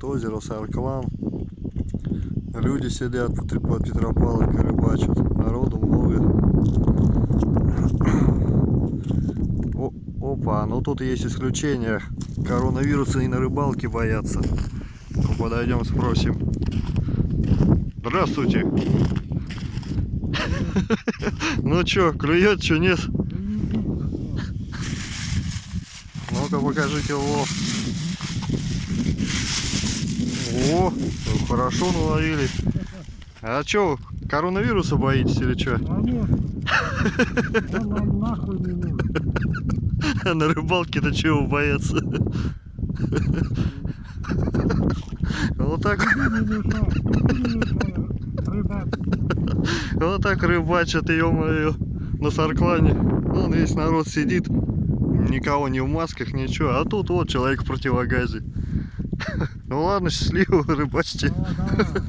Вот озеро Сарклан. Люди сидят под Петропавловкой рыбачат. Народу много. О, опа, ну тут есть исключение. Коронавируса и на рыбалке боятся. Ну, подойдем спросим. Здравствуйте. Ну чё, клюет, чё нет? Ну-ка покажите лов. О, ну, хорошо наловили. А чё, коронавируса боитесь или чё? А нет. Он вам нахуй не нужен. А на рыбалке-то чего бояться? Вот так, вот так рыбачат, ё-моё, на Сарклане. Вон весь народ сидит, никого не в масках, ничего. А тут вот человек в противогазе. Ну ладно, счастливо, рыбачьте. Да, да.